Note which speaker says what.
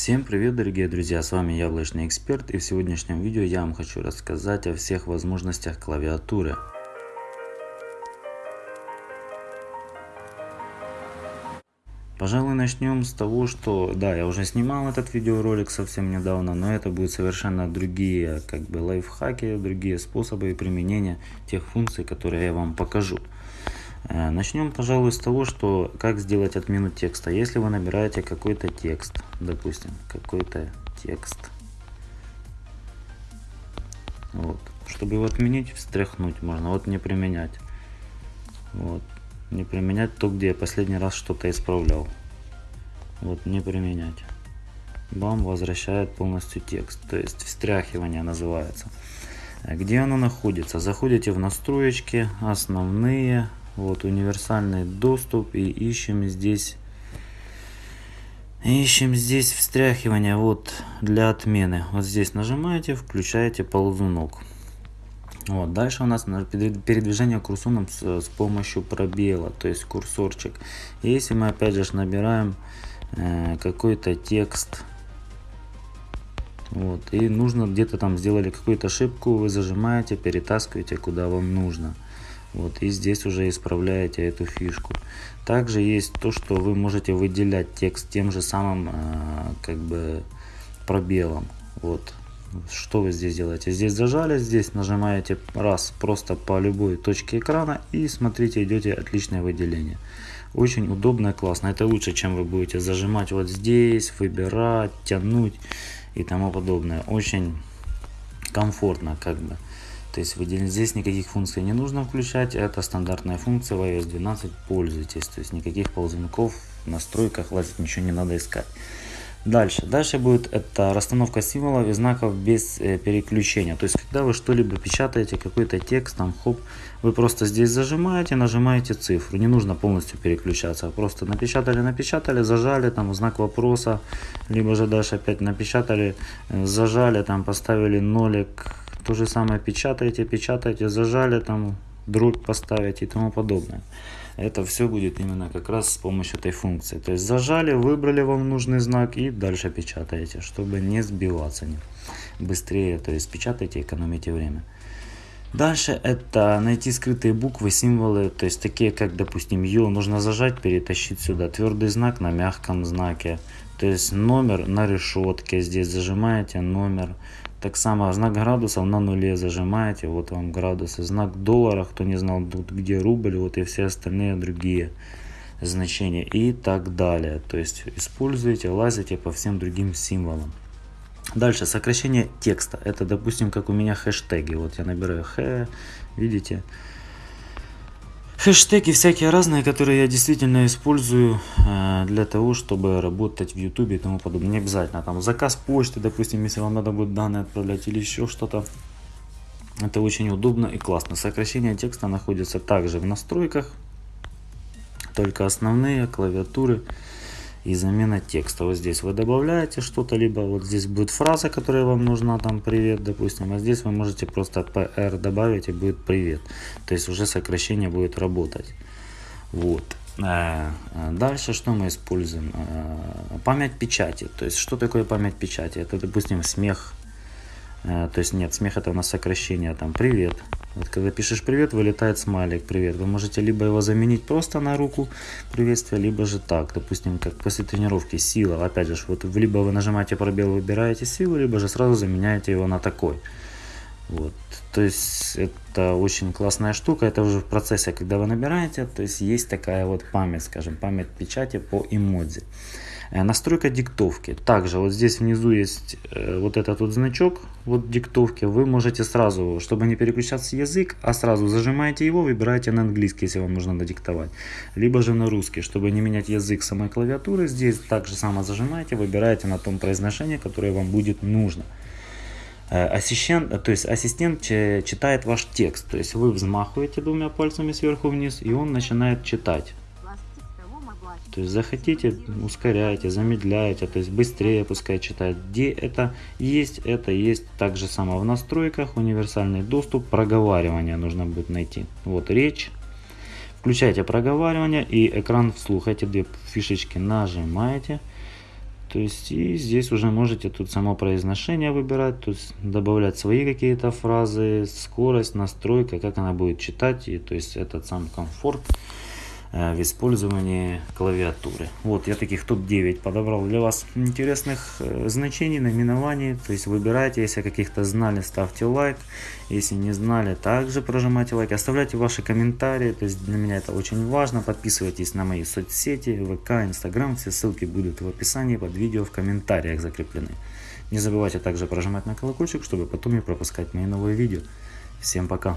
Speaker 1: Всем привет дорогие друзья, с вами Яблочный Эксперт и в сегодняшнем видео я вам хочу рассказать о всех возможностях клавиатуры. Пожалуй начнем с того, что да, я уже снимал этот видеоролик совсем недавно, но это будут совершенно другие как бы лайфхаки, другие способы применения тех функций, которые я вам покажу. Э, начнем, пожалуй, с того, что как сделать отмену текста. Если вы набираете какой-то текст, допустим, какой-то текст, вот, чтобы его отменить, встряхнуть можно, вот не применять, вот, не применять то, где я последний раз что-то исправлял, вот, не применять. Вам возвращает полностью текст, то есть встряхивание называется. Где оно находится? Заходите в настроечки, основные, вот универсальный доступ и ищем здесь ищем здесь встряхивание вот для отмены. Вот здесь нажимаете включаете ползунок. Вот дальше у нас передвижение курсором с, с помощью пробела то есть курсорчик. Если мы опять же набираем э, какой-то текст вот и нужно где-то там сделали какую-то ошибку вы зажимаете перетаскиваете куда вам нужно вот, и здесь уже исправляете эту фишку. Также есть то, что вы можете выделять текст тем же самым э, как бы пробелом. Вот. Что вы здесь делаете? Здесь зажали, здесь нажимаете раз просто по любой точке экрана и смотрите, идете отличное выделение. Очень удобно и классно. Это лучше, чем вы будете зажимать вот здесь, выбирать, тянуть и тому подобное. Очень комфортно как бы. То есть здесь никаких функций не нужно включать, это стандартная функция в iOS 12, пользуйтесь. То есть никаких ползунков в настройках лазить ничего не надо искать. Дальше. Дальше будет это расстановка символов и знаков без э, переключения. То есть, когда вы что-либо печатаете, какой-то текст, там, хоп, вы просто здесь зажимаете, нажимаете цифру. Не нужно полностью переключаться. Просто напечатали, напечатали, зажали, там, знак вопроса, либо же дальше опять напечатали, э, зажали, там, поставили нолик, то же самое печатаете, печатаете, зажали, там дробь поставить и тому подобное. Это все будет именно как раз с помощью этой функции. То есть зажали, выбрали вам нужный знак и дальше печатаете, чтобы не сбиваться не быстрее. То есть печатайте, экономите время. Дальше это найти скрытые буквы, символы, то есть такие как, допустим, Ё, нужно зажать, перетащить сюда. Твердый знак на мягком знаке, то есть номер на решетке, здесь зажимаете номер. Так само знак градусов на нуле зажимаете, вот вам градусы. Знак доллара, кто не знал, где рубль, вот и все остальные другие значения и так далее. То есть используйте, лазите по всем другим символам. Дальше сокращение текста. Это, допустим, как у меня хэштеги. Вот я набираю х, видите, Хэштеги всякие разные, которые я действительно использую э, для того, чтобы работать в YouTube и тому подобное. Не обязательно там заказ почты, допустим, если вам надо будет данные отправлять или еще что-то. Это очень удобно и классно. Сокращение текста находится также в настройках, только основные клавиатуры и замена текста. Вот здесь вы добавляете что-то, либо вот здесь будет фраза, которая вам нужна, там привет, допустим, а здесь вы можете просто PR добавить и будет привет. То есть уже сокращение будет работать. Вот. Э, дальше что мы используем? Э, память печати. То есть что такое память печати? Это, допустим, смех. Э, то есть нет, смех это у нас сокращение. Там привет. Вот когда пишешь привет, вылетает смайлик привет. Вы можете либо его заменить просто на руку приветствия, либо же так. Допустим, как после тренировки сила. Опять же, вот либо вы нажимаете пробел, выбираете силу, либо же сразу заменяете его на такой. Вот. То есть это очень классная штука. Это уже в процессе, когда вы набираете. То есть есть такая вот память, скажем, память печати по эмодзи. Э, настройка диктовки. Также вот здесь внизу есть э, вот этот вот значок вот диктовки. Вы можете сразу, чтобы не переключаться язык, а сразу зажимаете его, выбираете на английский, если вам нужно надиктовать. Либо же на русский, чтобы не менять язык самой клавиатуры. Здесь также само зажимаете, выбираете на том произношении, которое вам будет нужно. Э, ассистент, то есть ассистент читает ваш текст. То есть вы взмахиваете двумя пальцами сверху вниз, и он начинает читать. То есть захотите, ускоряйте, замедляйте, то есть быстрее пускай читает. Где это есть, это есть так же само в настройках, универсальный доступ, проговаривание нужно будет найти. Вот речь. Включайте проговаривание и экран вслух. Эти две фишечки нажимаете. То есть и здесь уже можете тут само произношение выбирать, то есть добавлять свои какие-то фразы, скорость, настройка, как она будет читать, и то есть этот сам комфорт. Э, в использовании клавиатуры. Вот я таких топ-9 подобрал для вас интересных э, значений, наименований. То есть выбирайте, если каких-то знали, ставьте лайк. Если не знали, также прожимайте лайк. Оставляйте ваши комментарии, то есть для меня это очень важно. Подписывайтесь на мои соцсети, ВК, Инстаграм. Все ссылки будут в описании под видео, в комментариях закреплены. Не забывайте также прожимать на колокольчик, чтобы потом не пропускать мои новые видео. Всем пока!